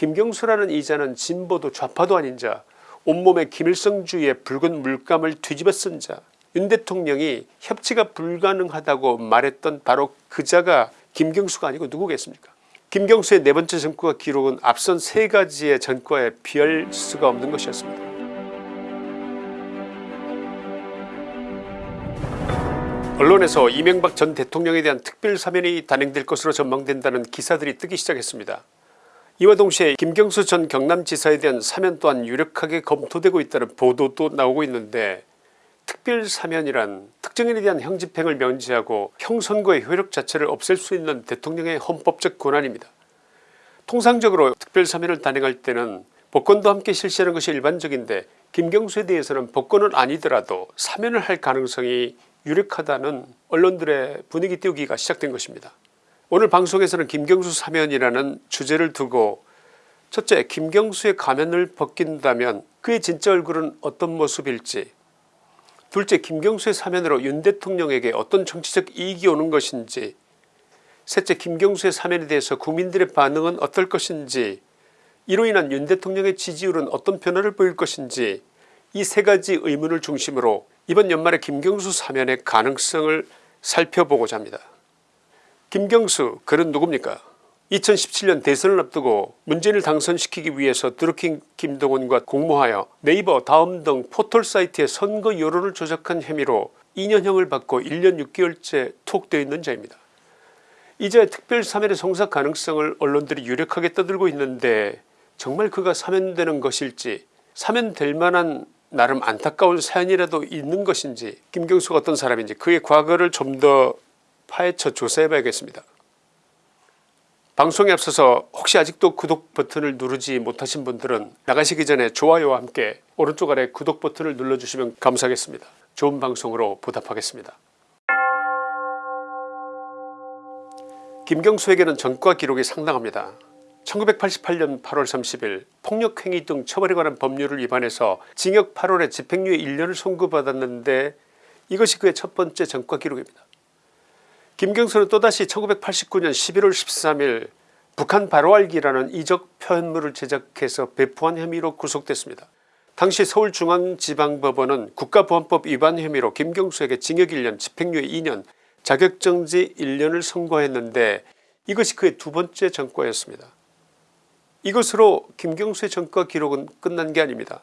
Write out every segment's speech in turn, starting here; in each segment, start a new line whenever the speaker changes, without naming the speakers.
김경수라는 이자는 진보도 좌파도 아닌 자 온몸에 김일성주의의 붉은 물감을 뒤집어 쓴 자 윤 대통령이 협치가 불가능하다고 말했던 바로 그 자가 김경수가 아니고 누구겠습니까 김경수의 네 번째 전과 기록은 앞선 세 가지의 전과에 비할 수가 없는 것이었습니다. 언론에서 이명박 전 대통령에 대한 특별 사면이 단행될 것으로 전망된다는 기사들이 뜨기 시작했습니다. 이와 동시에 김경수 전 경남지사에 대한 사면 또한 유력하게 검토되고 있다는 보도도 나오고 있는데 특별사면이란 특정인에 대한 형집행을 면제하고 형선거의 효력 자체를 없앨 수 있는 대통령의 헌법적 권한입니다. 통상적으로 특별사면을 단행할 때는 복권도 함께 실시하는 것이 일반적인데 김경수에 대해서는 복권은 아니더라도 사면을 할 가능성이 유력하다는 언론들의 분위기 띄우기가 시작된 것입니다. 오늘 방송에서는 김경수 사면이라는 주제를 두고 첫째 김경수의 가면을 벗긴다면 그의 진짜 얼굴은 어떤 모습일지. 둘째 김경수의 사면으로 윤 대통령에게 어떤 정치적 이익이 오는 것인지. 셋째 김경수의 사면에 대해서 국민들의 반응은 어떨 것인지. 이로 인한 윤 대통령의 지지율은 어떤 변화를 보일 것인지. 이 세 가지 의문을 중심으로 이번 연말에 김경수 사면의 가능성을 살펴보고자 합니다. 김경수 그는 누굽니까 2017년 대선을 앞두고 문재인을 당선시키기 위해서 드루킹 김동원과 공모하여 네이버 다음 등 포털사이트의 선거 여론을 조작한 혐의로 2년형을 받고 1년 6개월째 투옥되어 있는 자입니다. 이제 특별 사면의 성사 가능성을 언론들이 유력하게 떠들고 있는데 정말 그가 사면되는 것일지 사면될 만한 나름 안타까운 사연이라도 있는 것인지 김경수가 어떤 사람인지 그의 과거를 좀 더 파헤쳐 조사해 봐야겠습니다. 방송에 앞서서 혹시 아직도 구독 버튼을 누르지 못하신 분들은 나가시기 전에 좋아요와 함께 오른쪽 아래 구독 버튼을 눌러주시면 감사하겠습니다. 좋은 방송으로 보답하겠습니다. 김경수에게는 전과 기록이 상당합니다. 1988년 8월 30일 폭력행위 등 처벌에 관한 법률을 위반해서 징역 8월에 집행유예 1년을 선고받았는데 이것이 그의 첫 번째 전과 기록입니다. 김경수는 또다시 1989년 11월 13일 북한 바로알기라는 이적 표현물을 제작해서 배포한 혐의로 구속됐습니다. 당시 서울중앙지방법원은 국가보안법 위반 혐의로 김경수에게 징역 1년 집행유예 2년 자격정지 1년을 선고했는데 이것이 그의 두 번째 전과였습니다. 이것으로 김경수의 전과 기록은 끝난 게 아닙니다.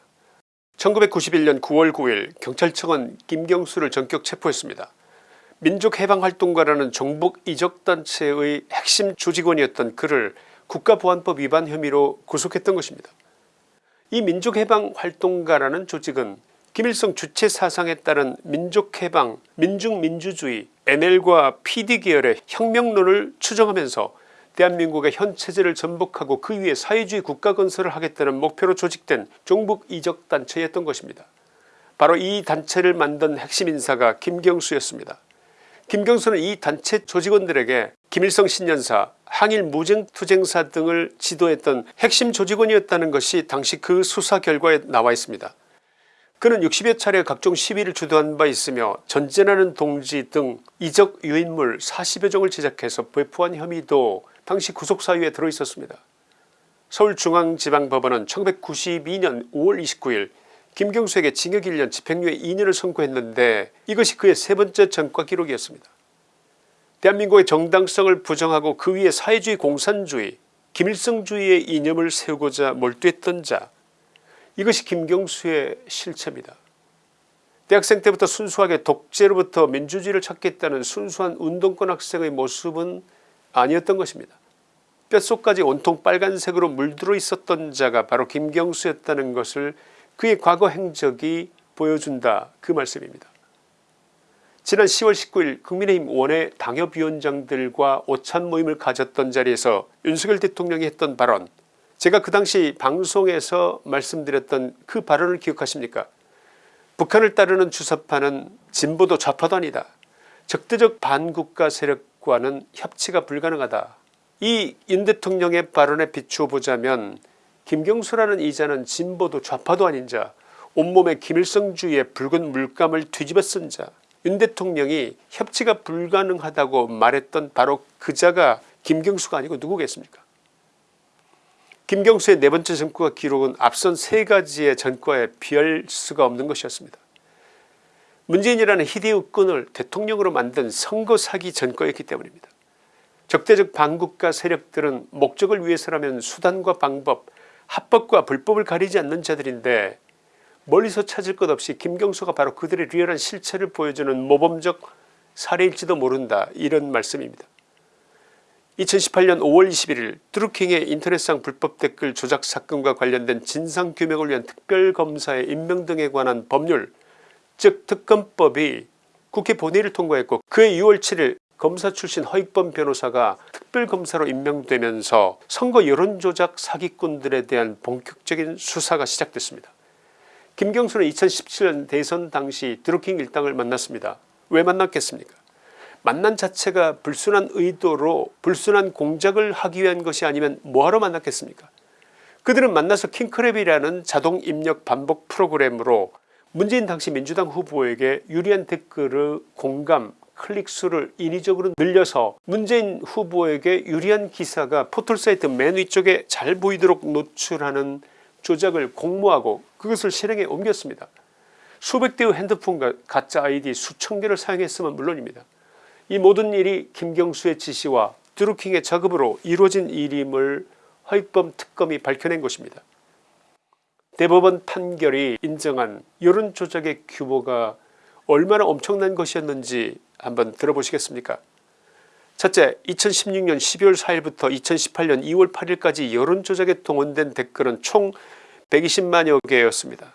1991년 9월 9일 경찰청은 김경수를 전격 체포했습니다. 민족해방활동가라는 종북 이적단체의 핵심 조직원이었던 그를 국가보안법 위반 혐의로 구속했던 것입니다. 이 민족해방활동가라는 조직은 김일성 주체 사상에 따른 민족해방 민중민주주의 NL과 PD 계열의 혁명론을 추정하면서 대한민국의 현 체제를 전복하고 그 위에 사회주의 국가 건설을 하겠다는 목표로 조직된 종북 이적 단체였던 것입니다. 바로 이 단체를 만든 핵심 인사가 김경수였습니다. 김경수는 이 단체 조직원들에게 김일성 신년사 항일 무쟁투쟁사 등을 지도했던 핵심 조직원이었다는 것이 당시 그 수사 결과에 나와 있습니다. 그는 60여 차례 각종 시위를 주도한 바 있으며 전쟁하는 동지 등 이적 유인물 40여 종을 제작해서 배포한 혐의도 당시 구속사유에 들어있었습니다. 서울중앙지방법원은 1992년 5월 29일 김경수에게 징역 1년 집행유예 2년을 선고했는데 이것이 그의 세 번째 전과 기록이었습니다. 대한민국의 정당성을 부정하고 그 위에 사회주의 공산주의 김일성주의의 이념을 세우고자 몰두했던 자 이것이 김경수의 실체입니다. 대학생 때부터 순수하게 독재로부터 민주주의를 찾겠다는 순수한 운동권 학생의 모습은 아니었던 것입니다. 뼛속까지 온통 빨간색으로 물들어 있었던 자가 바로 김경수였다는 것을 그의 과거 행적이 보여준다 그 말씀입니다. 지난 10월 19일 국민의힘 원외 당협위원장들과 오찬 모임을 가졌던 자리에서 윤석열 대통령이 했던 발언 제가 그 당시 방송에서 말씀드렸던 그 발언을 기억하십니까? 북한을 따르는 주사파는 진보도 좌파도 아니다. 적대적 반국가 세력과는 협치가 불가능하다. 이 윤 대통령의 발언에 비추어 보자면 김경수라는 이자는 진보도 좌파도 아닌 자 온몸에 김일성주의의 붉은 물감을 뒤집어 쓴 자 윤 대통령이 협치가 불가능하다고 말했던 바로 그 자가 김경수가 아니고 누구겠습니까 김경수의 네 번째 전과가 기록은 앞선 세 가지의 전과에 비할 수가 없는 것이었습니다. 문재인이라는 희대의 끈을 대통령으로 만든 선거 사기 전과였기 때문입니다. 적대적 반국가 세력들은 목적을 위해서라면 수단과 방법 합법과 불법을 가리지 않는 자들인데 멀리서 찾을 것 없이 김경수가 바로 그들의 리얼한 실체를 보여주는 모범적 사례일지도 모른다 이런 말씀입니다. 2018년 5월 21일 드루킹의 인터넷상 불법 댓글 조작 사건과 관련된 진상규명을 위한 특별검사의 임명 등에 관한 법률 즉 특검법이 국회 본회의를 통과했고 그해 6월 7일 검사 출신 허익범 변호사가 특별검사로 임명되면서 선거 여론조작 사기꾼들에 대한 본격적인 수사가 시작됐습니다. 김경수는 2017년 대선 당시 드루킹 일당을 만났습니다. 왜 만났겠습니까 만난 자체가 불순한 의도로 불순한 공작을 하기 위한 것이 아니면 뭐하러 만났겠습니까 그들은 만나서 킹크랩이라는 자동 입력 반복 프로그램으로 문재인 당시 민주당 후보에게 유리한 댓글의 공감 클릭수를 인위적으로 늘려서 문재인 후보에게 유리한 기사가 포털사이트 맨 위쪽에 잘 보이도록 노출하는 조작을 공모하고 그것을 실행에 옮겼습니다. 수백 대의 핸드폰과 가짜 아이디 수천 개를 사용했으면 물론입니다. 이 모든 일이 김경수의 지시와 드루킹의 작업으로 이루어진 일임을 허익범 특검이 밝혀낸 것입니다. 대법원 판결이 인정한 여론조작의 규모가 얼마나 엄청난 것이었는지 한번 들어보시겠습니까 첫째 2016년 12월 4일부터 2018년 2월 8일까지 여론조작에 동원된 댓글은 총 120만여 개였습니다.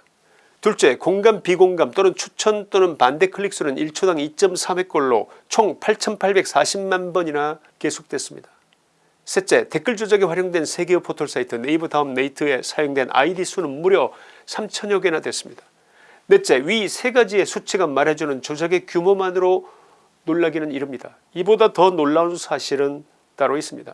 둘째 공감 비공감 또는 추천 또는 반대 클릭수는 1초당 2.3회꼴로 총 8840만 번이나 계속됐습니다. 셋째 댓글 조작에 활용된 세계의 포털 사이트 네이버 다음 네이트에 사용된 아이디 수는 무려 3천여 개나 됐습니다. 넷째 위 세 가지의 수치가 말해주는 조작의 규모만으로 놀라기는 이릅니다. 이보다 더 놀라운 사실은 따로 있습니다.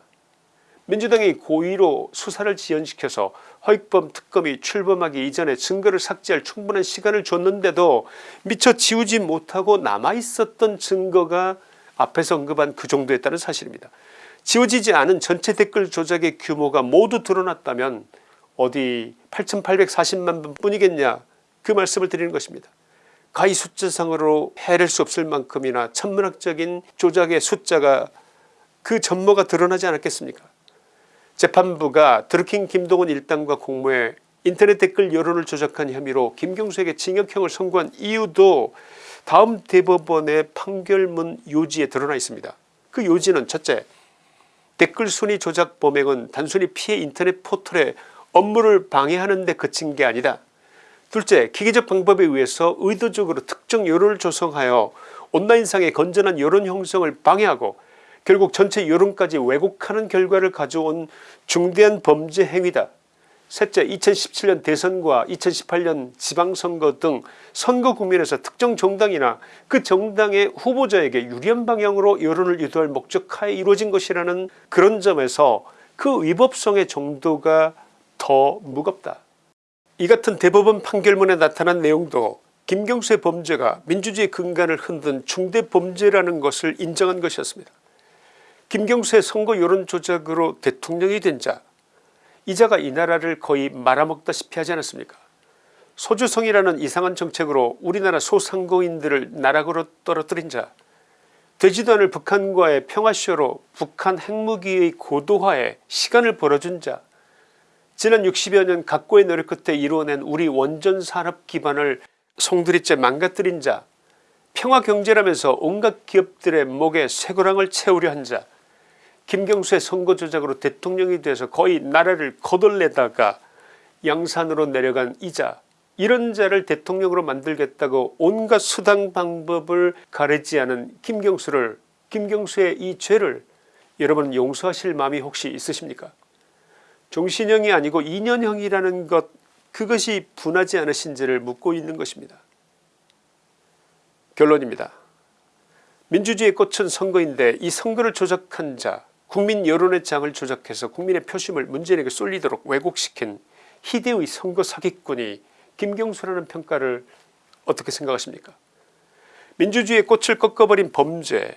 민주당이 고의로 수사를 지연시켜서 허익범 특검이 출범하기 이전에 증거를 삭제할 충분한 시간을 줬는데도 미처 지우지 못하고 남아있었던 증거가 앞에서 언급한 그 정도였다는 사실입니다. 지워지지 않은 전체 댓글 조작의 규모가 모두 드러났다면 어디 8840만 번 뿐이겠냐 그 말씀을 드리는 것입니다. 가히 숫자상으로 해낼 수 없을 만큼이나 천문학적인 조작의 숫자가 그 전모가 드러나지 않았겠습니까 재판부가 드루킹 김동원 일당과 공모해 인터넷 댓글 여론을 조작한 혐의로 김경수에게 징역형을 선고한 이유도 다음 대법원의 판결문 요지에 드러나 있습니다. 그 요지는 첫째 댓글 순위 조작 범행은 단순히 피해 인터넷 포털의 업무를 방해하는 데 그친 게 아니다. 둘째 기계적 방법에 의해서 의도적으로 특정 여론을 조성하여 온라인상의 건전한 여론 형성을 방해하고 결국 전체 여론까지 왜곡하는 결과를 가져온 중대한 범죄 행위다. 셋째 2017년 대선과 2018년 지방선거 등 선거 국면에서 특정 정당이나 그 정당의 후보자에게 유리한 방향으로 여론을 유도할 목적하에 이루어진 것이라는 그런 점에서 그 위법성의 정도가 더 무겁다. 이 같은 대법원 판결문에 나타난 내용도 김경수의 범죄가 민주주의 근간을 흔든 중대 범죄라는 것을 인정한 것이었습니다. 김경수의 선거 여론조작으로 대통령이 된 자, 이 자가 이 나라를 거의 말아먹다시피 하지 않았습니까 소주성이라는 이상한 정책으로 우리나라 소상공인들을 나락으로 떨어뜨린 자 되지도 않을 북한과의 평화쇼로 북한 핵무기의 고도화에 시간을 벌어준 자 지난 60여 년 각고의 노력 끝에 이루어낸 우리 원전 산업 기반을 송두리째 망가뜨린 자 평화경제라면서 온갖 기업들의 목에 쇠고랑을 채우려 한 자 김경수의 선거 조작으로 대통령이 돼서 거의 나라를 거덜내다가 양산으로 내려간 이자 이런 자를 대통령으로 만들겠다고 온갖 수당 방법을 가리지 않은 김경수를 김경수의 이 죄를 여러분 용서하실 마음이 혹시 있으십니까 종신형이 아니고 2년형이라는 것 그것이 분하지 않으신지를 묻고 있는 것입니다. 결론입니다. 민주주의의 꽃은 선거인데 이 선거를 조작한 자 국민 여론의 장을 조작해서 국민의 표심을 문재인에게 쏠리도록 왜곡시킨 희대의 선거 사기꾼이 김경수라는 평가를 어떻게 생각하십니까 민주주의의 꽃을 꺾어버린 범죄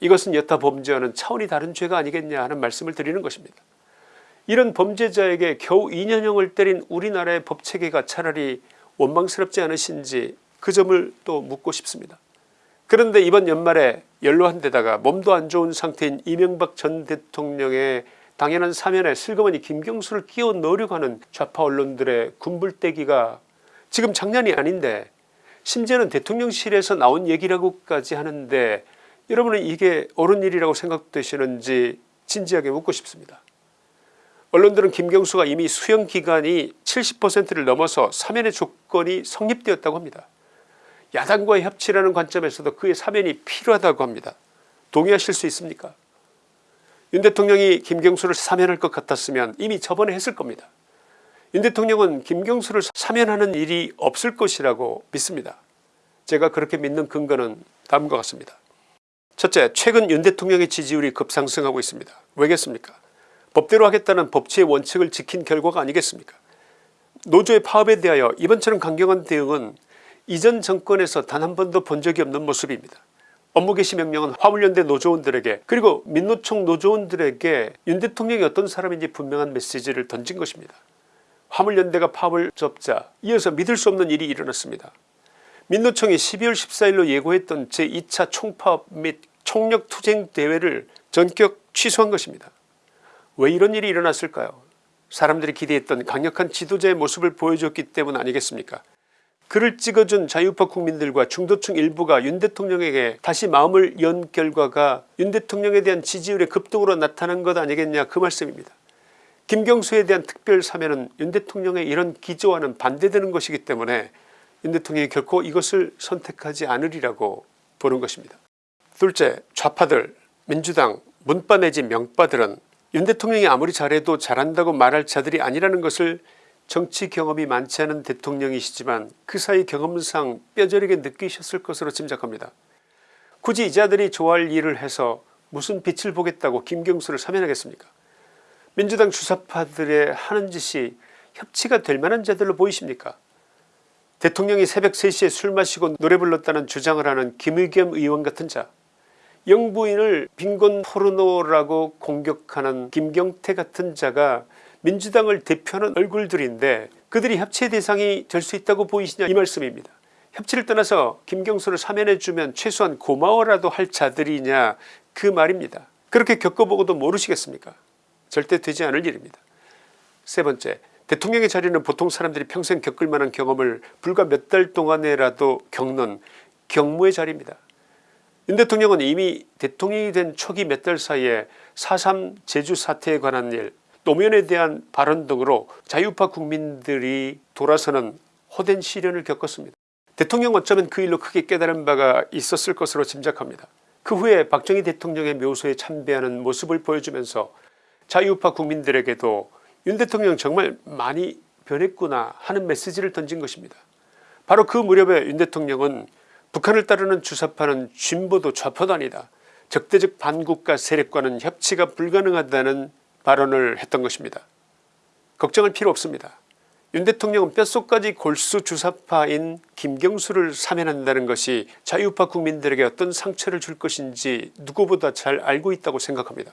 이것은 여타 범죄와는 차원이 다른 죄가 아니겠냐 하는 말씀을 드리는 것입니다. 이런 범죄자에게 겨우 2년형을 때린 우리나라의 법체계가 차라리 원망스럽지 않으신지 그 점을 또 묻고 싶습니다. 그런데 이번 연말에 연로한 데다가 몸도 안 좋은 상태인 이명박 전 대통령의 당연한 사면에 슬그머니 김경수를 끼워 넣으려고 하는 좌파 언론들의 군불대기가 지금 장난이 아닌데 심지어는 대통령실에서 나온 얘기라고까지 하는데 여러분은 이게 옳은 일이라고 생각되시는지 진지하게 묻고 싶습니다. 언론들은 김경수가 이미 수용기간이 70%를 넘어서 사면의 조건이 성립되었다고 합니다. 야당과의 협치라는 관점에서도 그의 사면이 필요하다고 합니다. 동의하실 수 있습니까 윤 대통령이 김경수를 사면할 것 같았으면 이미 저번에 했을 겁니다. 윤 대통령은 김경수를 사면하는 일이 없을 것이라고 믿습니다. 제가 그렇게 믿는 근거는 다음과 같습니다. 첫째 최근 윤 대통령의 지지율이 급상승하고 있습니다. 왜겠습니까 법대로 하겠다는 법치의 원칙을 지킨 결과가 아니겠습니까 노조의 파업에 대하여 이번처럼 강경한 대응은 이전 정권에서 단 한 번도 본 적이 없는 모습입니다. 업무 개시 명령은 화물연대 노조원들에게 그리고 민노총 노조원들에게 윤 대통령이 어떤 사람인지 분명한 메시지를 던진 것입니다. 화물연대가 파업을 접자 이어서 믿을 수 없는 일이 일어났습니다. 민노총이 12월 14일로 예고했던 제2차 총파업 및 총력투쟁 대회를 전격 취소한 것입니다. 왜 이런 일이 일어났을까요 사람들이 기대했던 강력한 지도자의 모습을 보여줬기 때문 아니겠습니까 글을 찍어준 자유파 국민들과 중도층 일부가 윤 대통령에게 다시 마음을 연 결과가 윤 대통령에 대한 지지율의 급등으로 나타난 것 아니겠냐 그 말씀입니다. 김경수에 대한 특별 사면은 윤 대통령의 이런 기조와는 반대되는 것이기 때문에 윤 대통령이 결코 이것을 선택하지 않으리라고 보는 것입니다. 둘째 좌파들 민주당 문바 내지 명바들은 윤 대통령이 아무리 잘해도 잘한다고 말할 자들이 아니라는 것을 정치 경험이 많지 않은 대통령이시지만 그 사이 경험상 뼈저리게 느끼셨을 것으로 짐작합니다. 굳이 이 자들이 좋아할 일을 해서 무슨 빛을 보겠다고 김경수를 사면하겠습니까? 민주당 주사파들의 하는 짓이 협치가 될 만한 자들로 보이십니까? 대통령이 새벽 3시에 술 마시고 노래 불렀다는 주장을 하는 김의겸 의원 같은 자 영부인을 빈곤 포르노라고 공격하는 김경태 같은 자가 민주당을 대표하는 얼굴들인데 그들이 협치의 대상이 될 수 있다고 보이시냐 이 말씀입니다. 협치를 떠나서 김경수를 사면해주면 최소한 고마워라도 할 자들이냐 그 말입니다. 그렇게 겪어보고도 모르시겠습니까 절대 되지 않을 일입니다. 세 번째 대통령의 자리는 보통 사람들이 평생 겪을 만한 경험을 불과 몇 달 동안에라도 겪는 경무의 자리입니다. 윤 대통령은 이미 대통령이 된 초기 몇 달 사이에 4.3 제주 사태에 관한 일 노무현에 대한 발언 등으로 자유파 국민들이 돌아서는 호된 시련을 겪었습니다. 대통령 어쩌면 그 일로 크게 깨달은 바가 있었을 것으로 짐작합니다. 그 후에 박정희 대통령의 묘소에 참배하는 모습을 보여주면서 자유파 국민들에게도 윤 대통령 정말 많이 변했구나 하는 메시지를 던진 것입니다. 바로 그 무렵에 윤 대통령은 북한을 따르는 주사파는 진보도 좌파도 아니다. 적대적 반국가 세력과는 협치가 불가능하다는 발언을 했던 것입니다. 걱정할 필요 없습니다. 윤 대통령은 뼛속까지 골수 주사파인 김경수를 사면한다는 것이 자유파 국민들에게 어떤 상처를 줄 것인지 누구보다 잘 알고 있다고 생각합니다.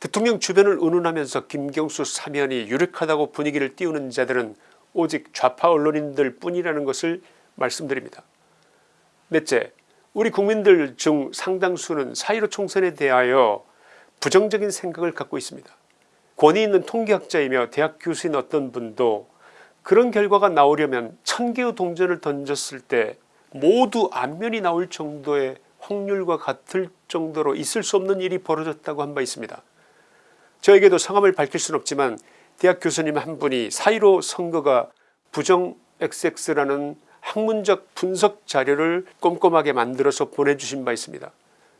대통령 주변을 운운하면서 김경수 사면이 유력하다고 분위기를 띄우는 자들은 오직 좌파 언론인들 뿐이라는 것을 말씀드립니다. 넷째 우리 국민들 중 상당수는 4.15 총선에 대하여 부정적인 생각을 갖고 있습니다. 권위 있는 통계학자이며 대학 교수인 어떤 분도 그런 결과가 나오려면 천개의 동전을 던졌을 때 모두 안면이 나올 정도의 확률과 같을 정도로 있을 수 없는 일이 벌어졌다고 한 바 있습니다. 저에게도 성함을 밝힐 수는 없지만 대학 교수님 한 분이 4.15 선거가 부정 XX라는 학문적 분석 자료를 꼼꼼하게 만들어서 보내주신 바 있습니다.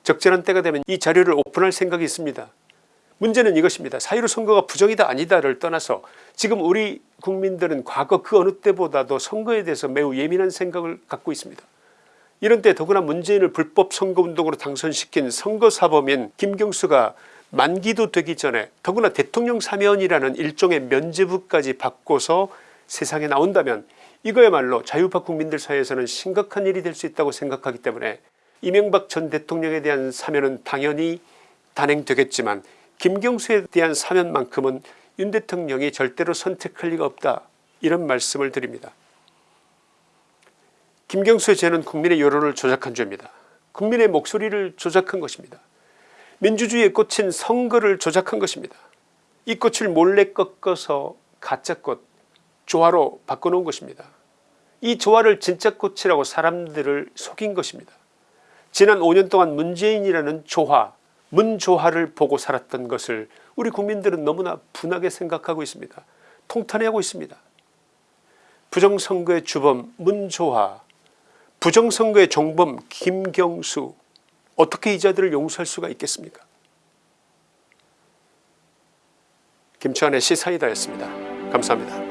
적절한 때가 되면 이 자료를 오픈할 생각이 있습니다. 문제는 이것입니다. 4.15 선거가 부정이다 아니다를 떠나서 지금 우리 국민들은 과거 그 어느 때보다도 선거에 대해서 매우 예민한 생각을 갖고 있습니다. 이런 때 더구나 문재인을 불법 선거운동으로 당선시킨 선거사범인 김경수가 만기도 되기 전에 더구나 대통령 사면이라는 일종의 면죄부까지 받고서 세상에 나온다면 이거야말로 자유파 국민들 사이에서는 심각한 일이 될 수 있다고 생각하기 때문에 이명박 전 대통령에 대한 사면은 당연히 단행되겠지만 김경수에 대한 사면만큼은 윤 대통령이 절대로 선택할 리가 없다 이런 말씀을 드립니다. 김경수의 죄는 국민의 여론을 조작한 죄입니다. 국민의 목소리를 조작한 것입니다. 민주주의에 꽂힌 선거를 조작한 것입니다. 이 꽃을 몰래 꺾어서 가짜꽃 조화로 바꿔놓은 것입니다. 이 조화를 진짜 꽃이라고 사람들을 속인 것입니다. 지난 5년 동안 문재인이라는 조화 문조화를 보고 살았던 것을 우리 국민들은 너무나 분하게 생각하고 있습니다. 통탄해하고 있습니다. 부정선거의 주범 문조화 부정선거의 종범 김경수 어떻게 이 자들을 용서할 수가 있겠습니까 김치환의 시사이다였습니다. 감사합니다.